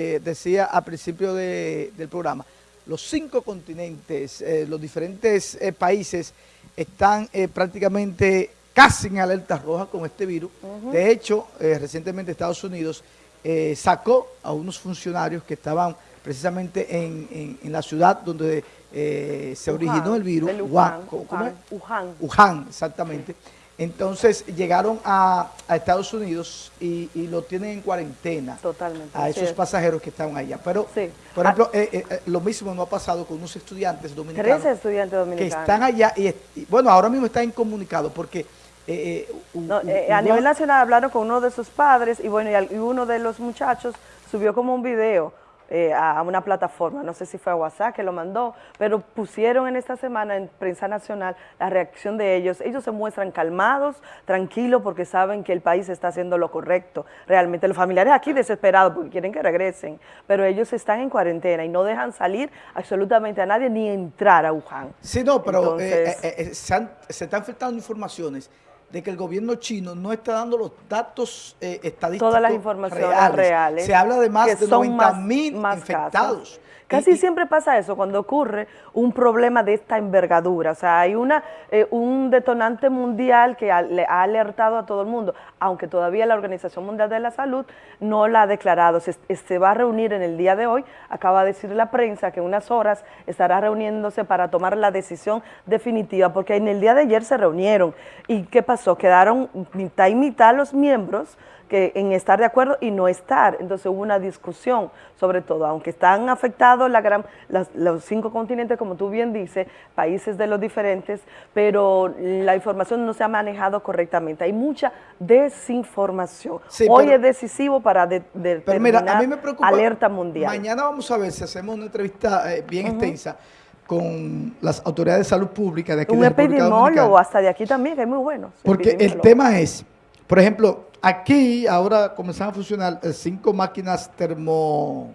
eh, decía al principio de- del programa, los cinco continentes, eh, los diferentes eh, países están eh, prácticamente casi en alerta roja con este virus. De hecho, recientemente Estados Unidos sacó a unos funcionarios que estaban precisamente en, en- en la ciudad donde se Wuhan, originó el virus, Wuhan, Wuhan, ¿cómo-? Wuhan. Exactamente. Entonces llegaron a, a Estados Unidos y, y lo tienen en cuarentena Totalmente, a esos es. pasajeros que estaban allá. Pero, Sí. por Ah. ejemplo, eh, eh, eh, lo mismo no ha pasado con unos estudiantes dominicanos 13 estudiantes que dominicanos. están allá y, bueno, ahora mismo están incomunicados porque... eh, No, a nivel nacional hablaron con uno de sus padres y bueno, y uno de los muchachos subió como un video eh, a una plataforma, no sé si fue a WhatsApp que lo mandó, pero pusieron en esta semana en prensa nacional la reacción de ellos. Ellos se muestran calmados, tranquilos, porque saben que el país está haciendo lo correcto. Realmente los familiares aquí desesperados porque quieren que regresen, pero ellos están en cuarentena y no dejan salir absolutamente a nadie ni entrar a Wuhan. Sí, no, pero Entonces- eh, eh, eh, se, han- se están filtrando informaciones de que el gobierno chino no está dando los datos eh, estadísticos Todas las informaciones reales. Se habla de más de son 90 más- mil más infectados. casos. Casi Y- siempre pasa eso cuando ocurre un problema de esta envergadura. O sea, hay una, eh, un detonante mundial que ha, le ha alertado a todo el mundo, aunque todavía la Organización Mundial de la Salud no la ha declarado. Se, se va a reunir en el día de hoy, acaba de decir la prensa que en unas horas estará reuniéndose para tomar la decisión definitiva, porque en el día de ayer se reunieron. ¿Y qué pasó? Quedaron mitad y mitad los miembros que en estar de acuerdo y no estar. Entonces hubo una discusión sobre todo, aunque están afectados la gran, las- los cinco continentes, como tú bien dices, países de los diferentes, pero la información no se ha manejado correctamente. Hay mucha desinformación. Sí, Hoy pero- es decisivo para de, Pero mira, a mí me preocupa. alerta mundial. Mañana vamos a ver si hacemos una entrevista eh, bien extensa con las autoridades de salud pública de aquí Un de la epidemiólogo hasta de aquí también, que es muy bueno. Porque el tema es, por ejemplo, aquí ahora comenzaron a funcionar eh, cinco máquinas termo,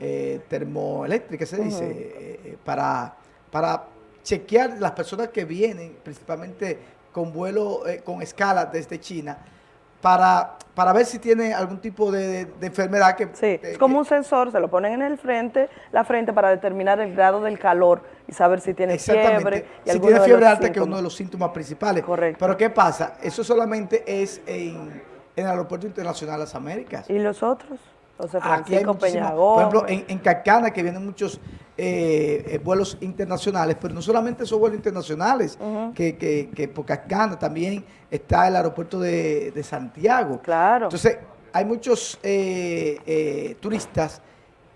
eh, termoeléctricas, se dice, eh, eh, para, para chequear las personas que vienen, principalmente con vuelo, eh, con escala desde China, para, para ver si tiene algún tipo de, de enfermedad que... Sí, eh, es como que- un sensor, se lo ponen en el frente, la frente para determinar el grado del calor y saber si tiene fiebre. y si tiene fiebre alta, que es uno de los síntomas principales. Correcto. Pero ¿qué pasa? Eso solamente es en, en el Aeropuerto Internacional de las Américas. ¿Y los otros? José Aquí hay Peñagón. Por ejemplo, en, en Cacana, que vienen muchos eh, eh, vuelos internacionales, pero no solamente esos vuelos internacionales, que, que, que por Cacana también está el aeropuerto de, de Santiago. Claro. Entonces, hay muchos eh, eh, turistas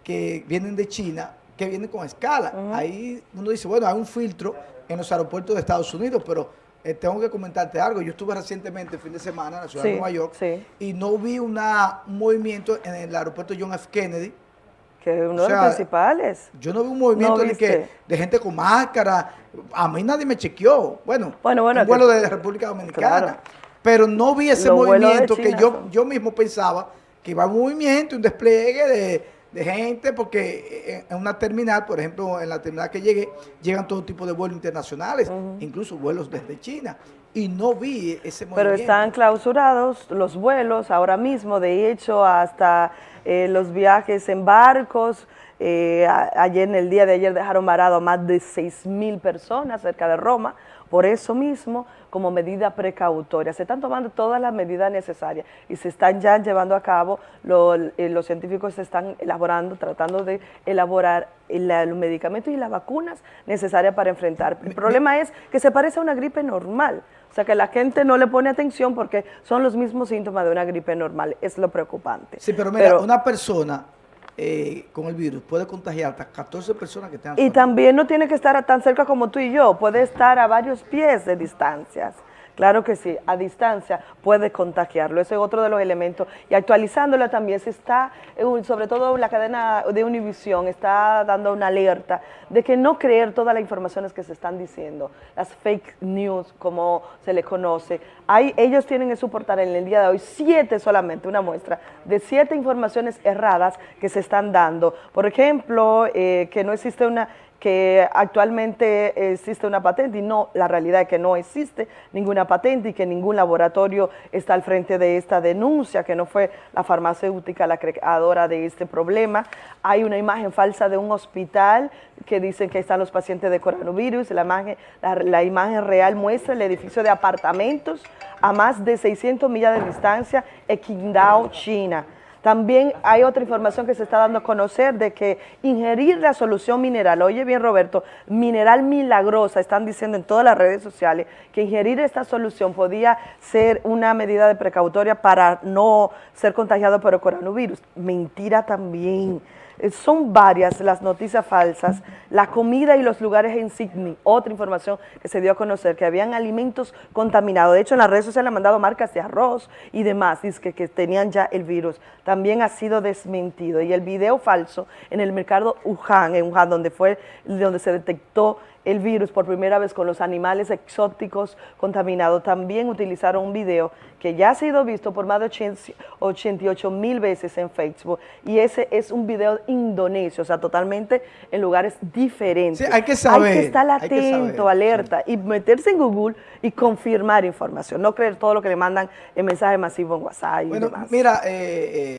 que vienen de China, que vienen con escala. Ahí uno dice, bueno, hay un filtro en los aeropuertos de Estados Unidos, pero eh, tengo que comentarte algo. Yo estuve recientemente, el fin de semana, en la ciudad Sí, de Nueva York, sí. y no vi una, un movimiento en el aeropuerto John F. Kennedy. Que es uno o de los principales. Yo no vi un movimiento ¿No de, que, de gente con máscara. A mí nadie me chequeó. Bueno, Bueno, bueno, un que- vuelo de la República Dominicana. Claro. Pero no vi ese Los movimiento que yo, son- yo mismo pensaba que iba un movimiento, un despliegue de, de gente, porque en, en una terminal, por ejemplo, en la terminal que llegué, llegan todo tipo de vuelos internacionales, incluso vuelos desde China. Y no vi ese Pero movimiento. están clausurados los vuelos ahora mismo, de hecho, hasta eh, los viajes en barcos. Eh, a- ayer, en el día de ayer, dejaron varado a más de 6 mil personas cerca de Roma. Por eso mismo, como medida precautoria, se están tomando todas las medidas necesarias y se están ya llevando a cabo, lo- eh, los científicos se están elaborando, tratando de elaborar el- los medicamentos y las vacunas necesarias para enfrentar. El problema es que se parece a una gripe normal. O sea, que la gente no le pone atención porque son los mismos síntomas de una gripe normal. Es lo preocupante. Sí, pero mira, una persona eh, con el virus puede contagiar hasta 14 personas que tengan Y también no tiene que estar tan cerca como tú y yo, puede estar a varios pies de distancias. Claro que sí, a distancia puede contagiarlo, ese es otro de los elementos. Y actualizándola también se está, eh, sobre todo la cadena de Univisión, está dando una alerta de que no creer todas las informaciones que se están diciendo, las fake news, como se le conoce. Ellos tienen en su portal en el día de hoy siete solamente, una muestra, de siete informaciones erradas que se están dando. Por ejemplo, eh, que no existe una que actualmente existe una patente y no, la realidad es que no existe ninguna patente y que ningún laboratorio está al frente de esta denuncia, que no fue la farmacéutica la creadora de este problema. Hay una imagen falsa de un hospital que dicen que están los pacientes de coronavirus, la imagen, la, imagen real muestra el edificio de apartamentos a más de 600 millas de distancia en Qingdao, China también hay otra información que se está dando a conocer de que ingerir la solución mineral, oye bien Roberto, mineral milagrosa, están diciendo en todas las redes sociales que ingerir esta solución podía ser una medida de precautoria para no ser contagiado por el coronavirus. Mentira también. Eh, son varias las noticias falsas, la comida y los lugares en Sydney, otra información que se dio a conocer, que habían alimentos contaminados. De hecho, en las redes sociales han mandado marcas de arroz y demás, dice que, que tenían ya el virus. También ha sido desmentido. Y el video falso en el mercado Wuhan, en Wuhan, donde, fue, donde se detectó el virus por primera vez con los animales exóticos contaminados. También utilizaron un video que ya ha sido visto por más de 88 mil veces en Facebook y ese es un video indonesio, o sea, totalmente en lugares diferentes. hay que saber. Hay que estar atento, alerta y meterse en Google y confirmar información, no creer todo lo que le mandan en mensaje masivo en WhatsApp y bueno, Mira, eh, eh